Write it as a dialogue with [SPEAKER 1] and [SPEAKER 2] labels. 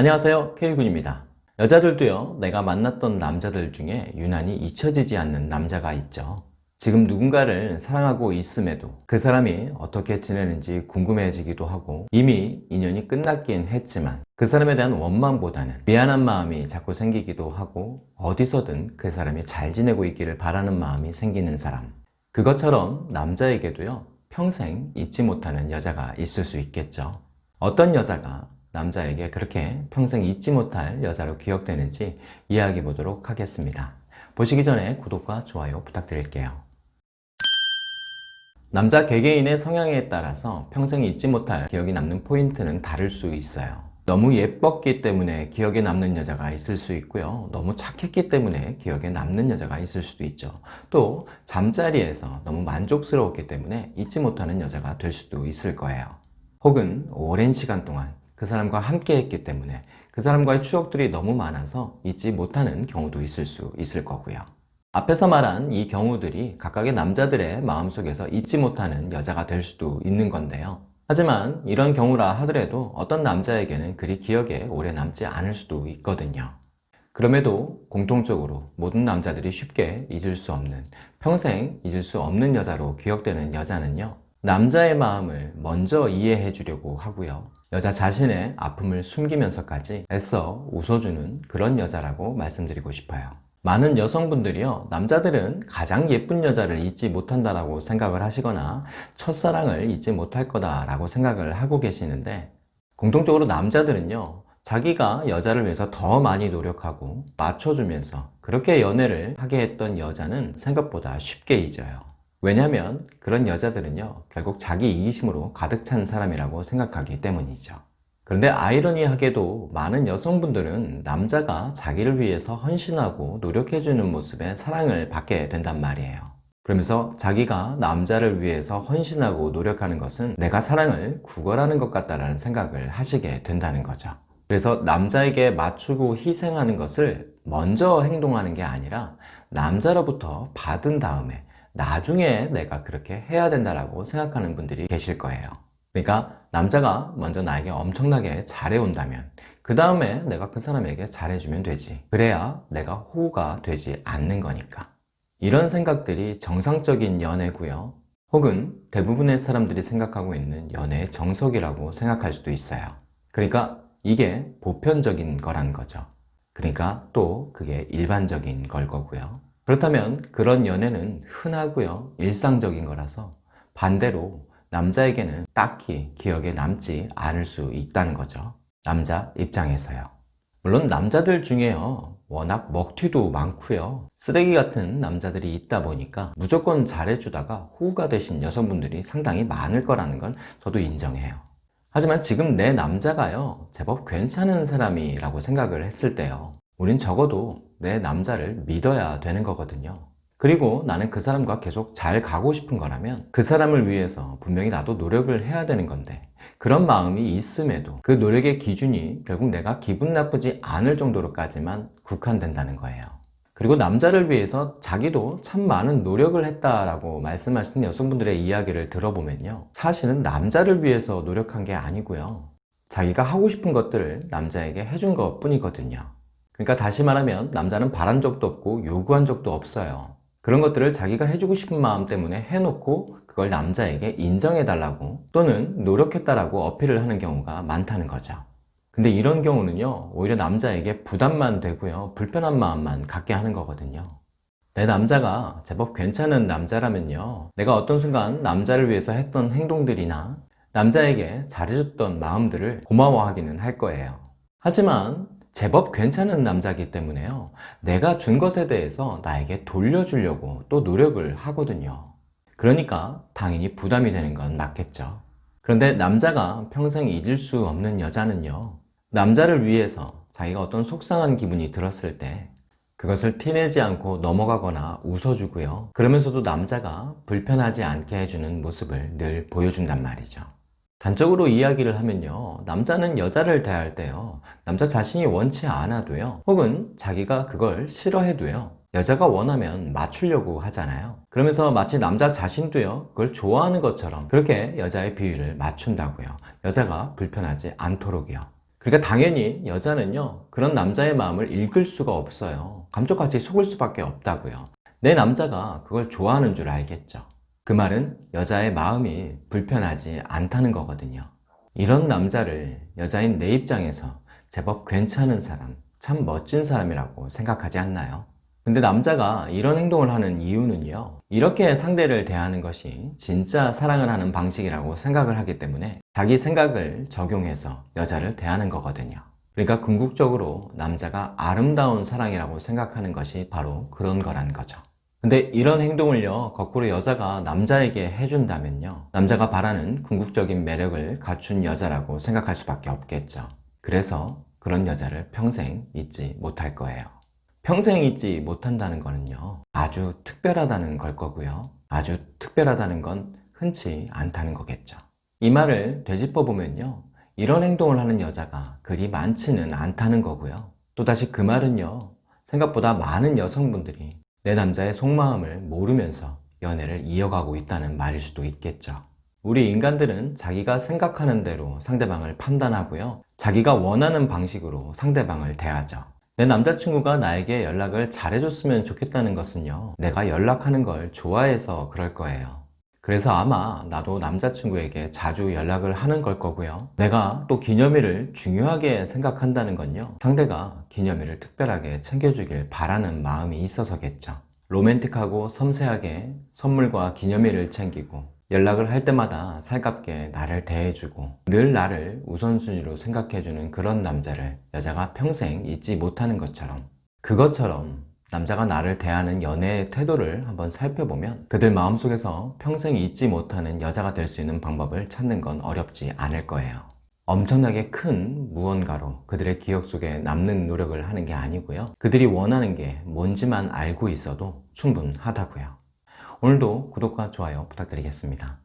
[SPEAKER 1] 안녕하세요. K군입니다. 여자들도요 내가 만났던 남자들 중에 유난히 잊혀지지 않는 남자가 있죠. 지금 누군가를 사랑하고 있음에도 그 사람이 어떻게 지내는지 궁금해지기도 하고 이미 인연이 끝났긴 했지만 그 사람에 대한 원망보다는 미안한 마음이 자꾸 생기기도 하고 어디서든 그 사람이 잘 지내고 있기를 바라는 마음이 생기는 사람. 그것처럼 남자에게도요 평생 잊지 못하는 여자가 있을 수 있겠죠. 어떤 여자가 남자에게 그렇게 평생 잊지 못할 여자로 기억되는지 이야기해 보도록 하겠습니다. 보시기 전에 구독과 좋아요 부탁드릴게요. 남자 개개인의 성향에 따라서 평생 잊지 못할 기억이 남는 포인트는 다를 수 있어요. 너무 예뻤기 때문에 기억에 남는 여자가 있을 수 있고요. 너무 착했기 때문에 기억에 남는 여자가 있을 수도 있죠. 또 잠자리에서 너무 만족스러웠기 때문에 잊지 못하는 여자가 될 수도 있을 거예요. 혹은 오랜 시간 동안 그 사람과 함께 했기 때문에 그 사람과의 추억들이 너무 많아서 잊지 못하는 경우도 있을 수 있을 거고요. 앞에서 말한 이 경우들이 각각의 남자들의 마음속에서 잊지 못하는 여자가 될 수도 있는 건데요. 하지만 이런 경우라 하더라도 어떤 남자에게는 그리 기억에 오래 남지 않을 수도 있거든요. 그럼에도 공통적으로 모든 남자들이 쉽게 잊을 수 없는 평생 잊을 수 없는 여자로 기억되는 여자는요. 남자의 마음을 먼저 이해해 주려고 하고요. 여자 자신의 아픔을 숨기면서까지 애써 웃어주는 그런 여자라고 말씀드리고 싶어요. 많은 여성분들이요 남자들은 가장 예쁜 여자를 잊지 못한다라고 생각을 하시거나 첫사랑을 잊지 못할 거다라고 생각을 하고 계시는데 공통적으로 남자들은요 자기가 여자를 위해서 더 많이 노력하고 맞춰주면서 그렇게 연애를 하게 했던 여자는 생각보다 쉽게 잊어요 왜냐하면 그런 여자들은요 결국 자기 이기심으로 가득 찬 사람이라고 생각하기 때문이죠. 그런데 아이러니하게도 많은 여성분들은 남자가 자기를 위해서 헌신하고 노력해주는 모습에 사랑을 받게 된단 말이에요. 그러면서 자기가 남자를 위해서 헌신하고 노력하는 것은 내가 사랑을 구걸하는 것 같다는 생각을 하시게 된다는 거죠. 그래서 남자에게 맞추고 희생하는 것을 먼저 행동하는 게 아니라 남자로부터 받은 다음에 나중에 내가 그렇게 해야 된다고 생각하는 분들이 계실 거예요. 그러니까 남자가 먼저 나에게 엄청나게 잘해온다면 그 다음에 내가 그 사람에게 잘해주면 되지. 그래야 내가 호구가 되지 않는 거니까. 이런 생각들이 정상적인 연애고요. 혹은 대부분의 사람들이 생각하고 있는 연애의 정석이라고 생각할 수도 있어요. 그러니까 이게 보편적인 거란 거죠. 그러니까 또 그게 일반적인 걸 거고요 그렇다면 그런 연애는 흔하고요. 일상적인 거라서 반대로 남자에게는 딱히 기억에 남지 않을 수 있다는 거죠. 남자 입장에서요. 물론 남자들 중에요. 워낙 먹튀도 많고요. 쓰레기 같은 남자들이 있다 보니까 무조건 잘해주다가 호구가 되신 여성분들이 상당히 많을 거라는 건 저도 인정해요. 하지만 지금 내 남자가요. 제법 괜찮은 사람이라고 생각을 했을 때요. 우린 적어도 내 남자를 믿어야 되는 거거든요. 그리고 나는 그 사람과 계속 잘 가고 싶은 거라면 그 사람을 위해서 분명히 나도 노력을 해야 되는 건데 그런 마음이 있음에도 그 노력의 기준이 결국 내가 기분 나쁘지 않을 정도로까지만 국한된다는 거예요. 그리고 남자를 위해서 자기도 참 많은 노력을 했다라고 말씀하시는 여성분들의 이야기를 들어보면요. 사실은 남자를 위해서 노력한 게 아니고요. 자기가 하고 싶은 것들을 남자에게 해준 것 뿐이거든요 그러니까 다시 말하면 남자는 바란 적도 없고 요구한 적도 없어요. 그런 것들을 자기가 해주고 싶은 마음 때문에 해놓고 그걸 남자에게 인정해 달라고 또는 노력했다라고 어필을 하는 경우가 많다는 거죠. 근데 이런 경우는요 오히려 남자에게 부담만 되고요 불편한 마음만 갖게 하는 거거든요. 내 남자가 제법 괜찮은 남자라면요 내가 어떤 순간 남자를 위해서 했던 행동들이나 남자에게 잘해줬던 마음들을 고마워하기는 할 거예요. 하지만 제법 괜찮은 남자이기 때문에요. 내가 준 것에 대해서 나에게 돌려주려고 또 노력을 하거든요. 그러니까 당연히 부담이 되는 건 맞겠죠. 그런데 남자가 평생 잊을 수 없는 여자는요. 남자를 위해서 자기가 어떤 속상한 기분이 들었을 때 그것을 티내지 않고 넘어가거나 웃어주고요. 그러면서도 남자가 불편하지 않게 해주는 모습을 늘 보여준단 말이죠 단적으로 이야기를 하면요. 남자는 여자를 대할 때요. 남자 자신이 원치 않아도요. 혹은 자기가 그걸 싫어해도요. 여자가 원하면 맞추려고 하잖아요. 그러면서 마치 남자 자신도요. 그걸 좋아하는 것처럼 그렇게 여자의 비위를 맞춘다고요. 여자가 불편하지 않도록이요. 그러니까 당연히 여자는요. 그런 남자의 마음을 읽을 수가 없어요. 감쪽같이 속을 수밖에 없다고요. 내 남자가 그걸 좋아하는 줄 알겠죠 그 말은 여자의 마음이 불편하지 않다는 거거든요. 이런 남자를 여자인 내 입장에서 제법 괜찮은 사람 참 멋진 사람이라고 생각하지 않나요? 근데 남자가 이런 행동을 하는 이유는요 이렇게 상대를 대하는 것이 진짜 사랑을 하는 방식이라고 생각을 하기 때문에 자기 생각을 적용해서 여자를 대하는 거거든요. 그러니까 궁극적으로 남자가 아름다운 사랑이라고 생각하는 것이 바로 그런 거란 거죠 근데 이런 행동을요 거꾸로 여자가 남자에게 해준다면요 남자가 바라는 궁극적인 매력을 갖춘 여자라고 생각할 수밖에 없겠죠. 그래서 그런 여자를 평생 잊지 못할 거예요. 평생 잊지 못한다는 거는요 아주 특별하다는 걸 거고요. 아주 특별하다는 건 흔치 않다는 거겠죠. 이 말을 되짚어 보면요 이런 행동을 하는 여자가 그리 많지는 않다는 거고요. 또다시 그 말은요 생각보다 많은 여성분들이 내 남자의 속마음을 모르면서 연애를 이어가고 있다는 말일 수도 있겠죠. 우리 인간들은 자기가 생각하는 대로 상대방을 판단하고요. 자기가 원하는 방식으로 상대방을 대하죠. 내 남자친구가 나에게 연락을 잘해줬으면 좋겠다는 것은요 내가 연락하는 걸 좋아해서 그럴 거예요 그래서 아마 나도 남자친구에게 자주 연락을 하는 걸 거고요. 내가 또 기념일을 중요하게 생각한다는 건요. 상대가 기념일을 특별하게 챙겨주길 바라는 마음이 있어서겠죠. 로맨틱하고 섬세하게 선물과 기념일을 챙기고 연락을 할 때마다 살갑게 나를 대해주고 늘 나를 우선순위로 생각해주는 그런 남자를 여자가 평생 잊지 못하는 것처럼 그것처럼 남자가 나를 대하는 연애의 태도를 한번 살펴보면 그들 마음속에서 평생 잊지 못하는 여자가 될 수 있는 방법을 찾는 건 어렵지 않을 거예요. 엄청나게 큰 무언가로 그들의 기억 속에 남는 노력을 하는 게 아니고요. 그들이 원하는 게 뭔지만 알고 있어도 충분하다고요. 오늘도 구독과 좋아요 부탁드리겠습니다.